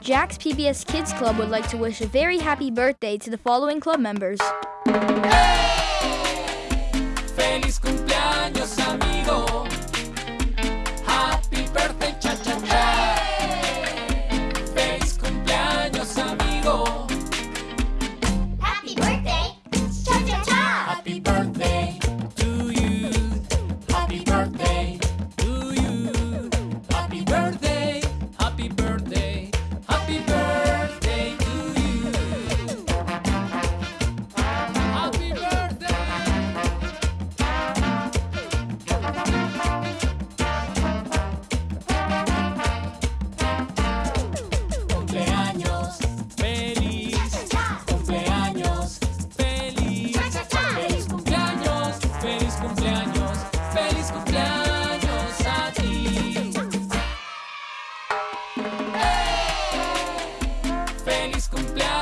Jack's PBS Kids Club would like to wish a very happy birthday to the following club members. Hey! feliz cumpleaños.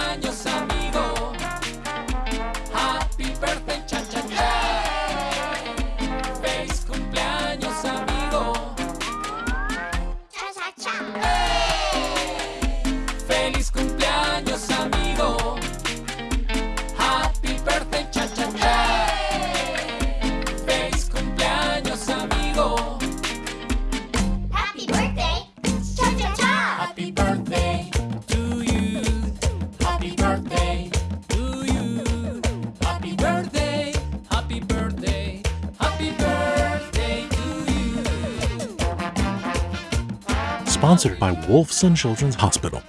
Sponsored by Wolfson Children's Hospital.